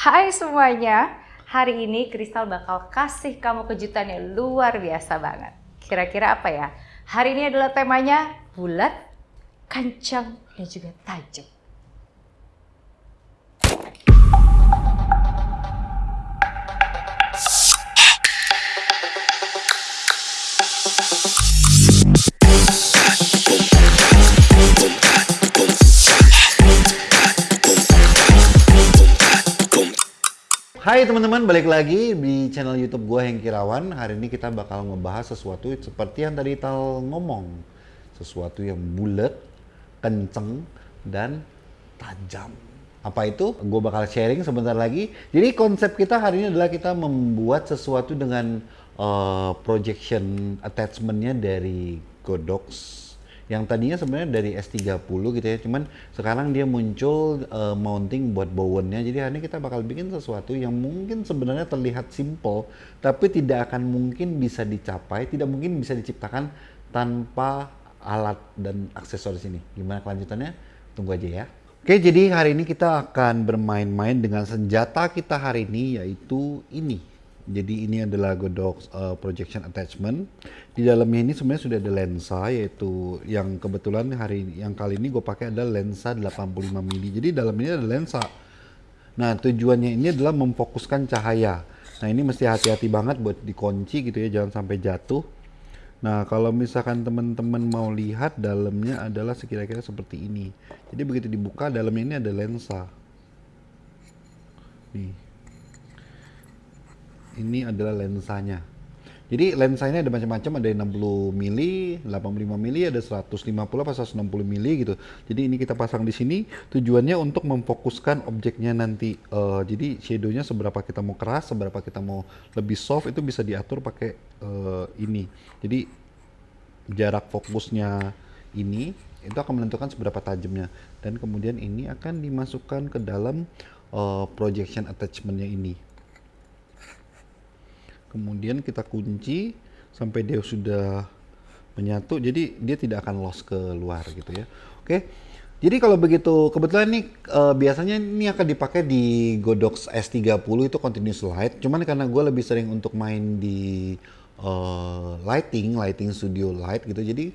Hai semuanya, hari ini Kristal bakal kasih kamu kejutan yang luar biasa banget. Kira-kira apa ya? Hari ini adalah temanya bulat, kencang, dan juga tajam. Hai teman-teman, balik lagi di channel YouTube gua Hengki Rawan. Hari ini kita bakal ngebahas sesuatu seperti yang tadi Tal ngomong. Sesuatu yang bulat, kenceng, dan tajam. Apa itu? Gue bakal sharing sebentar lagi. Jadi konsep kita hari ini adalah kita membuat sesuatu dengan uh, projection attachmentnya dari Godox yang tadinya sebenarnya dari S30 gitu ya cuman sekarang dia muncul uh, mounting buat bowennya. Jadi hari ini kita bakal bikin sesuatu yang mungkin sebenarnya terlihat simple tapi tidak akan mungkin bisa dicapai tidak mungkin bisa diciptakan tanpa alat dan aksesoris ini. Gimana kelanjutannya? Tunggu aja ya. Oke, jadi hari ini kita akan bermain-main dengan senjata kita hari ini yaitu ini. Jadi ini adalah Godox uh, projection attachment. Di dalamnya ini sebenarnya sudah ada lensa yaitu yang kebetulan hari yang kali ini gue pakai adalah lensa 85 mm. Jadi dalam ini ada lensa. Nah, tujuannya ini adalah memfokuskan cahaya. Nah, ini mesti hati-hati banget buat dikunci gitu ya, jangan sampai jatuh. Nah, kalau misalkan teman-teman mau lihat dalamnya adalah sekira-kira seperti ini. Jadi begitu dibuka dalamnya ini ada lensa. Nih ini adalah lensanya. Jadi lensa ini ada macam-macam, ada 60 mili, 85 mili, ada 150 apa 160 mili gitu. Jadi ini kita pasang di sini tujuannya untuk memfokuskan objeknya nanti. Uh, jadi shadownya seberapa kita mau keras, seberapa kita mau lebih soft itu bisa diatur pakai uh, ini. Jadi jarak fokusnya ini itu akan menentukan seberapa tajamnya dan kemudian ini akan dimasukkan ke dalam uh, projection attachmentnya ini kemudian kita kunci sampai dia sudah menyatu jadi dia tidak akan loss ke luar gitu ya. Oke jadi kalau begitu kebetulan ini uh, biasanya ini akan dipakai di Godox S30 itu continuous light. Cuman karena gue lebih sering untuk main di uh, lighting lighting studio light gitu jadi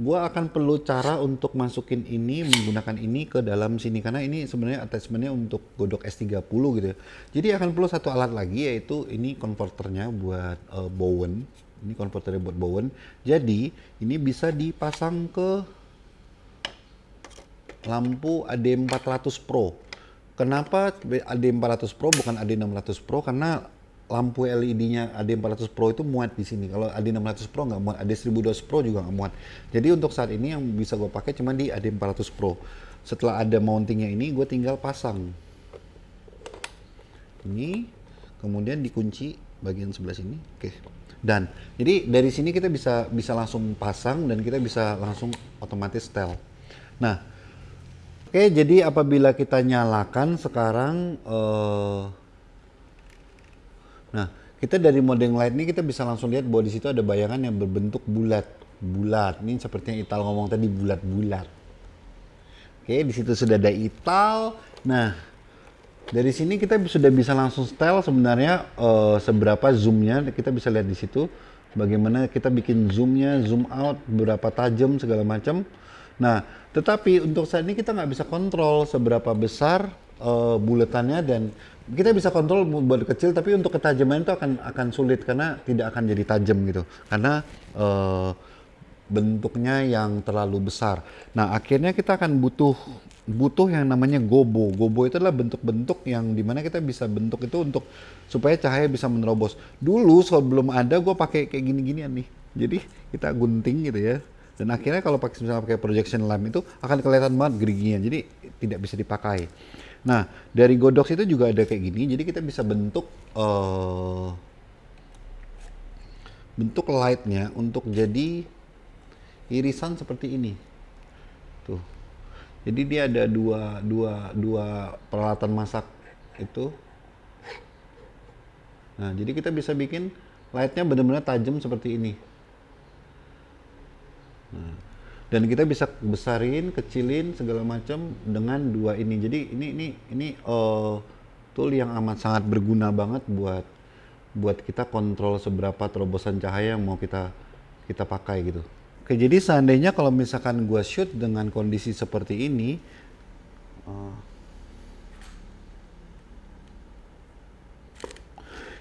gue akan perlu cara untuk masukin ini menggunakan ini ke dalam sini karena ini sebenarnya attachmentnya untuk godok S30 gitu ya. Jadi akan perlu satu alat lagi yaitu ini konverternya buat uh, Bowen. Ini konverternya buat Bowen. Jadi ini bisa dipasang ke lampu AD400 Pro. Kenapa AD400 Pro bukan AD600 Pro? Karena lampu LED-nya AD400 Pro itu muat di sini. Kalau AD600 Pro nggak muat, AD1200 Pro juga nggak muat. Jadi untuk saat ini yang bisa gue pakai cuma di AD400 Pro. Setelah ada mountingnya ini, gue tinggal pasang. Ini, kemudian dikunci bagian sebelah sini. Oke. Dan jadi dari sini kita bisa bisa langsung pasang dan kita bisa langsung otomatis setel. Nah, oke jadi apabila kita nyalakan sekarang uh, Nah, kita dari mode yang lain ini kita bisa langsung lihat bahwa di situ ada bayangan yang berbentuk bulat. Bulat. Ini seperti yang Ital ngomong tadi bulat-bulat. Oke, di situ sudah ada Ital. Nah, dari sini kita sudah bisa langsung style sebenarnya uh, seberapa zoomnya kita bisa lihat di situ bagaimana kita bikin zoomnya zoom out berapa tajam segala macam nah tetapi untuk saat ini kita nggak bisa kontrol seberapa besar uh, buletannya dan kita bisa kontrol buat kecil tapi untuk ketajaman itu akan akan sulit karena tidak akan jadi tajam gitu karena uh, bentuknya yang terlalu besar. Nah akhirnya kita akan butuh butuh yang namanya gobo. Gobo itu adalah bentuk-bentuk yang di mana kita bisa bentuk itu untuk supaya cahaya bisa menerobos. Dulu sebelum ada gue pakai kayak gini-ginian nih. Jadi kita gunting gitu ya. Dan akhirnya kalau pakai misalnya pakai projection lamp itu akan kelihatan banget geriginya. Jadi tidak bisa dipakai. Nah, dari Godox itu juga ada kayak gini. Jadi kita bisa bentuk uh, bentuk lightnya untuk jadi irisan seperti ini. Tuh. Jadi dia ada dua dua dua peralatan masak itu. Nah, jadi kita bisa bikin lightnya benar-benar tajam seperti ini. Nah, dan kita bisa besarin, kecilin segala macam dengan dua ini. Jadi ini ini ini uh, tool yang amat sangat berguna banget buat buat kita kontrol seberapa terobosan cahaya yang mau kita kita pakai gitu. Oke, jadi seandainya kalau misalkan gua shoot dengan kondisi seperti ini, uh,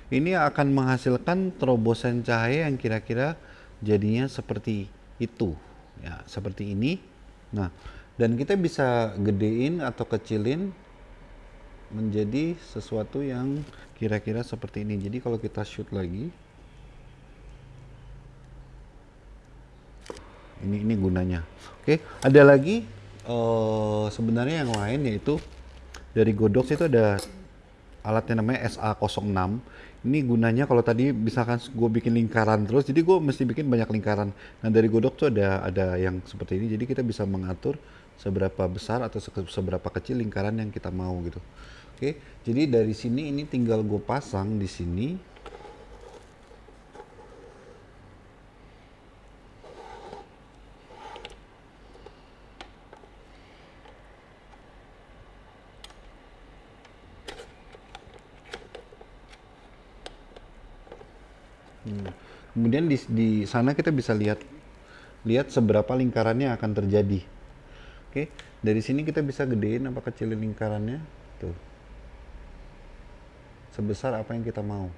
ini akan menghasilkan terobosan cahaya yang kira-kira jadinya seperti itu ya seperti ini. Nah dan kita bisa gedein atau kecilin menjadi sesuatu yang kira-kira seperti ini. Jadi kalau kita shoot lagi ini ini gunanya. Oke ada lagi uh, sebenarnya yang lain yaitu dari Godox itu ada alatnya namanya SA06 ini gunanya kalau tadi misalkan gue bikin lingkaran terus jadi gue mesti bikin banyak lingkaran. Nah dari godok tuh ada ada yang seperti ini jadi kita bisa mengatur seberapa besar atau seberapa kecil lingkaran yang kita mau gitu. Oke jadi dari sini ini tinggal gue pasang di sini Hmm. Kemudian di, di sana kita bisa lihat lihat seberapa lingkarannya akan terjadi. Oke, dari sini kita bisa gedein apa kecilin lingkarannya. Tuh. Sebesar apa yang kita mau.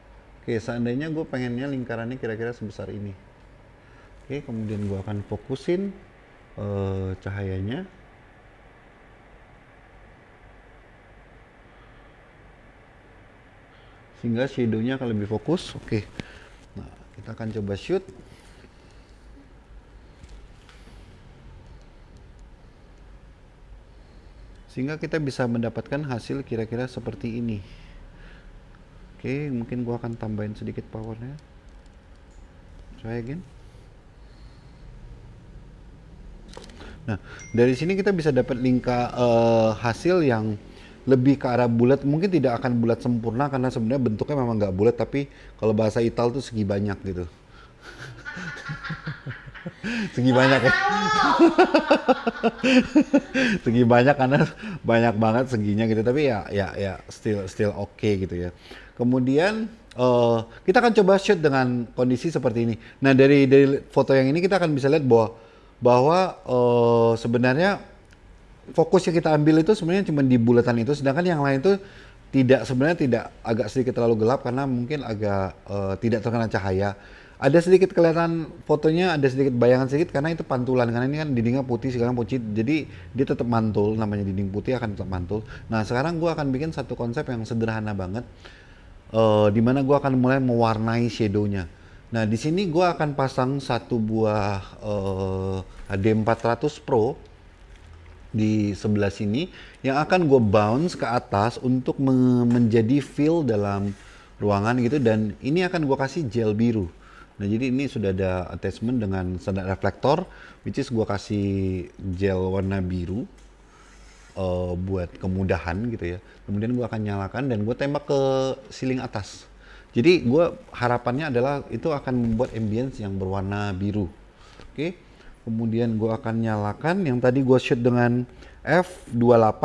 Oke, seandainya gue pengennya lingkarannya kira-kira sebesar ini. Oke, kemudian gue akan fokusin uh, cahayanya. Sehingga shadownya akan lebih fokus. Oke. Kita akan coba shoot. Sehingga kita bisa mendapatkan hasil kira-kira seperti ini. Oke, mungkin gua akan tambahin sedikit powernya. Try again. Nah, dari sini kita bisa dapat lingka uh, hasil yang lebih ke arah bulat. Mungkin tidak akan bulat sempurna karena sebenarnya bentuknya memang nggak bulat tapi kalau bahasa Ital tuh segi banyak gitu. Segi banyak. Ya segi banyak karena banyak banget seginya gitu tapi ya ya ya still still oke okay gitu ya. Kemudian uh, kita akan coba shoot dengan kondisi seperti ini. Nah dari dari foto yang ini kita akan bisa lihat bahwa bahwa uh, sebenarnya fokus yang kita ambil itu sebenarnya cuma di bulatan itu sedangkan yang lain itu tidak sebenarnya tidak agak sedikit terlalu gelap karena mungkin agak uh, tidak terkena cahaya. Ada sedikit kelihatan fotonya ada sedikit bayangan sedikit karena itu pantulan karena ini kan dindingnya putih sekarang putih jadi dia tetap mantul namanya dinding putih akan tetap mantul. Nah sekarang gua akan bikin satu konsep yang sederhana banget uh, di mana gua akan mulai mewarnai shadownya. Nah di sini gua akan pasang satu buah uh, HD 400 Pro di sebelah sini yang akan gue bounce ke atas untuk me menjadi fill dalam ruangan gitu dan ini akan gue kasih gel biru. Nah jadi ini sudah ada attachment dengan standar reflektor which is gue kasih gel warna biru uh, buat kemudahan gitu ya. Kemudian gue akan nyalakan dan gue tembak ke ceiling atas. Jadi gue harapannya adalah itu akan membuat ambience yang berwarna biru. Oke. Okay? Kemudian gue akan nyalakan yang tadi gue shoot dengan f28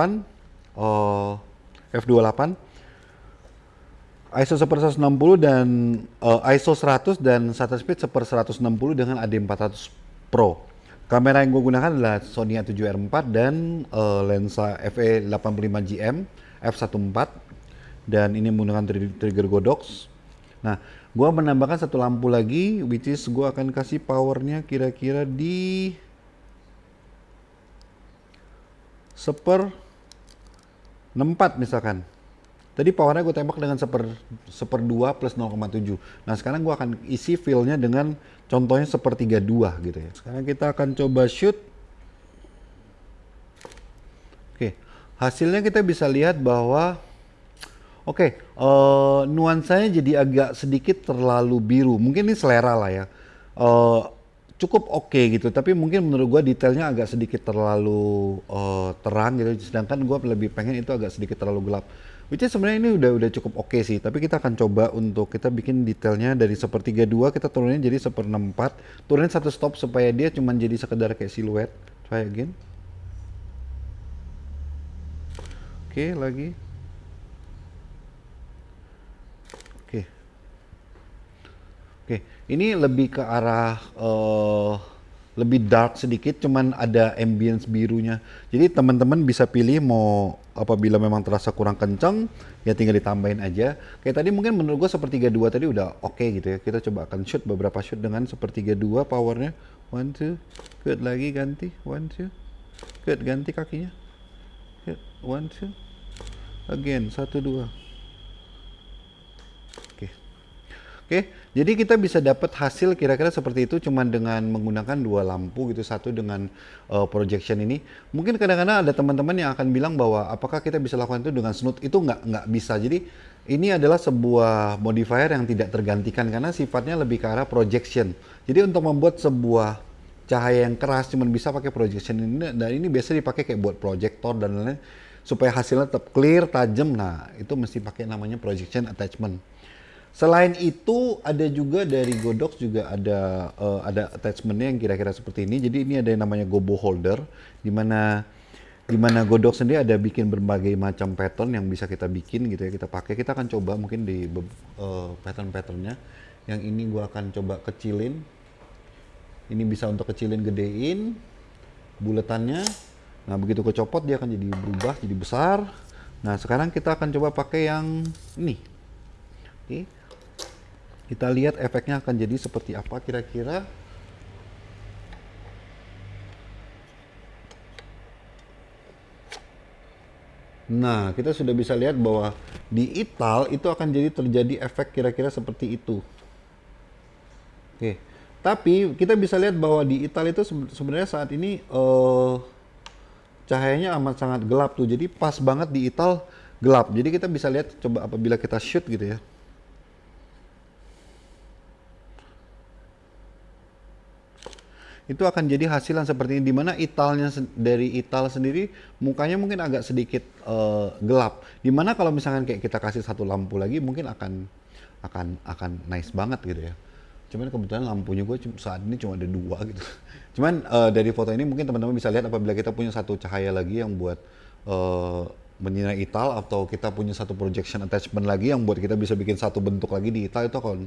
uh, f28 ISO 160 dan uh, ISO 100 dan shutter speed 160 dengan AD400 Pro. Kamera yang gue gunakan adalah Sony A7R4 dan uh, lensa FE85GM f1.4 dan ini menggunakan trigger Godox. Nah, Gua menambahkan satu lampu lagi, which is gua akan kasih powernya kira-kira di seper 64 misalkan. Tadi powernya gue tembak dengan seper, seper 2 plus 0,7. Nah sekarang gue akan isi fillnya dengan contohnya sepertiga 2 gitu ya. Sekarang kita akan coba shoot. Oke, hasilnya kita bisa lihat bahwa Oke, okay, uh, eh, nuansanya jadi agak sedikit terlalu biru. Mungkin ini selera lah ya. Uh, cukup oke okay gitu, tapi mungkin menurut gue detailnya agak sedikit terlalu uh, terang gitu. Sedangkan gue lebih pengen itu agak sedikit terlalu gelap. Which is sebenarnya ini udah udah cukup oke okay sih, tapi kita akan coba untuk kita bikin detailnya dari sepertiga dua kita turunin jadi seperenam empat, turunin satu stop supaya dia cuma jadi sekedar kayak siluet. Try again. Oke, okay, lagi. Oke. Oke, ini lebih ke arah eh, lebih dark sedikit, cuman ada ambience birunya. Jadi teman-teman bisa pilih mau apabila memang terasa kurang kencang, ya tinggal ditambahin aja. Kayak tadi mungkin menurut gue sepertiga dua tadi udah oke okay gitu ya. Kita coba akan shoot beberapa shoot dengan sepertiga dua powernya. One, two, good lagi ganti, one, two, good ganti kakinya. Good, one, two, again, satu, dua. Oke. Oke, jadi kita bisa dapat hasil kira-kira seperti itu cuman dengan menggunakan dua lampu gitu, satu dengan uh, projection ini. Mungkin kadang-kadang ada teman-teman yang akan bilang bahwa apakah kita bisa lakukan itu dengan snoot? Itu nggak nggak bisa. Jadi ini adalah sebuah modifier yang tidak tergantikan karena sifatnya lebih ke arah projection. Jadi untuk membuat sebuah cahaya yang keras cuman bisa pakai projection ini dan ini biasa dipakai kayak buat projector dan lain-lain supaya hasilnya tetap clear, tajam. Nah, itu mesti pakai namanya projection attachment. Selain itu ada juga dari Godox juga ada uh, ada attachmentnya yang kira-kira seperti ini. Jadi ini ada yang namanya Gobo holder, di mana di mana Godox sendiri ada bikin berbagai macam pattern yang bisa kita bikin gitu ya kita pakai. Kita akan coba mungkin di uh, pattern-patternnya. Yang ini gua akan coba kecilin. Ini bisa untuk kecilin, gedein buletannya. Nah begitu kecopot dia akan jadi berubah, jadi besar. Nah sekarang kita akan coba pakai yang ini. Oke. Kita lihat efeknya akan jadi seperti apa kira-kira. Nah, kita sudah bisa lihat bahwa di ital itu akan jadi terjadi efek kira-kira seperti itu. Oke, tapi kita bisa lihat bahwa di ital itu sebenarnya saat ini uh, cahayanya amat sangat gelap tuh. Jadi pas banget di ital gelap. Jadi kita bisa lihat coba apabila kita shoot gitu ya. Itu akan jadi hasilan seperti ini di mana italnya dari ital sendiri mukanya mungkin agak sedikit uh, gelap. Di mana kalau misalkan kayak kita kasih satu lampu lagi mungkin akan akan akan nice banget gitu ya. Cuman kebetulan lampunya gue saat ini cuma ada dua gitu. Cuman uh, dari foto ini mungkin teman-teman bisa lihat apabila kita punya satu cahaya lagi yang buat uh, menyinai ital atau kita punya satu projection attachment lagi yang buat kita bisa bikin satu bentuk lagi di ital itu akan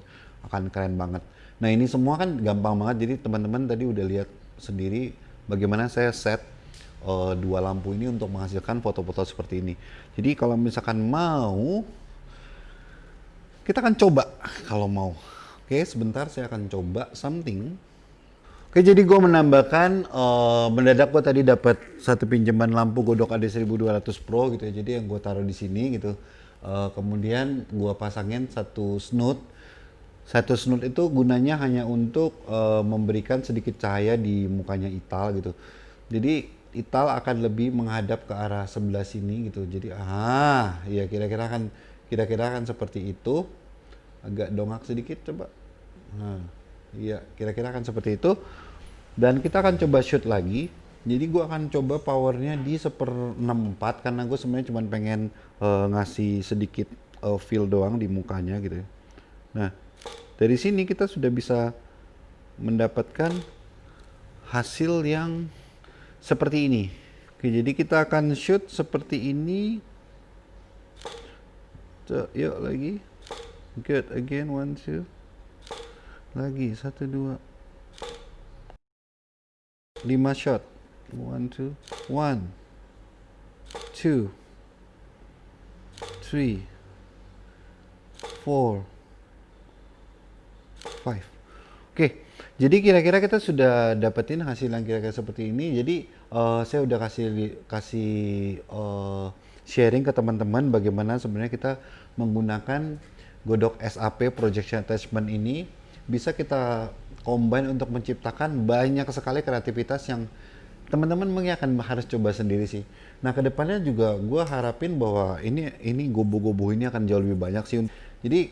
akan keren banget Nah ini semua kan gampang banget, jadi teman-teman tadi udah lihat sendiri bagaimana saya set uh, dua lampu ini untuk menghasilkan foto-foto seperti ini. Jadi kalau misalkan mau, kita akan coba kalau mau. Oke, sebentar saya akan coba something. Oke, jadi gue menambahkan, uh, mendadak gue tadi dapat satu pinjaman lampu Godok AD1200 Pro gitu ya. Jadi yang gue taruh di sini gitu. Uh, kemudian gue pasangin satu snoot satu snut itu gunanya hanya untuk uh, memberikan sedikit cahaya di mukanya Ital gitu. Jadi Ital akan lebih menghadap ke arah sebelah sini gitu. Jadi ah, ya kira-kira kan kira-kira kan seperti itu. Agak dongak sedikit coba. Nah, iya kira-kira kan seperti itu. Dan kita akan coba shoot lagi. Jadi gua akan coba powernya di seper 64 karena gue sebenarnya cuma pengen uh, ngasih sedikit uh, feel doang di mukanya gitu ya. Nah, dari sini kita sudah bisa mendapatkan hasil yang seperti ini. Oke, jadi kita akan shoot seperti ini. So, yuk lagi. Good, again, one, two. Lagi, satu, dua. Lima shot. One, two. One. Two. Three. Four. Five. Oke, jadi kira-kira kita sudah dapetin hasil yang kira-kira seperti ini. Jadi uh, saya udah kasih kasih uh, sharing ke teman-teman bagaimana sebenarnya kita menggunakan Godok SAP Projection Attachment ini bisa kita combine untuk menciptakan banyak sekali kreativitas yang teman-teman mungkin akan harus coba sendiri sih. Nah ke depannya juga gue harapin bahwa ini ini gobo-gobo ini akan jauh lebih banyak sih. Jadi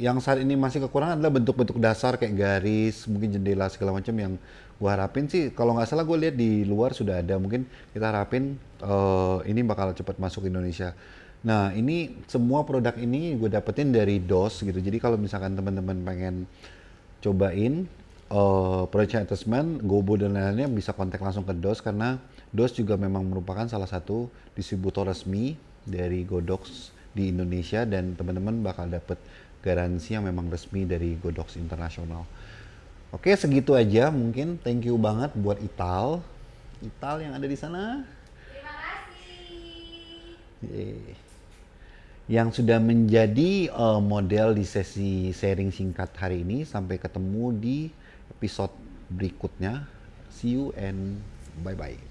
yang saat ini masih kekurangan adalah bentuk-bentuk dasar kayak garis, mungkin jendela segala macam yang gua harapin sih kalau nggak salah gue lihat di luar sudah ada mungkin kita harapin uh, ini bakal cepat masuk Indonesia. Nah ini semua produk ini gue dapetin dari DOS gitu. Jadi kalau misalkan teman-teman pengen cobain uh, project attachment, Gobo dan lain-lainnya bisa kontak langsung ke DOS karena DOS juga memang merupakan salah satu distributor resmi dari Godox di Indonesia dan teman-teman bakal dapet garansi yang memang resmi dari Godox Internasional. Oke, segitu aja mungkin. Thank you banget buat Ital. Ital yang ada di sana. Terima kasih. Yang sudah menjadi uh, model di sesi sharing singkat hari ini. Sampai ketemu di episode berikutnya. See you and bye-bye.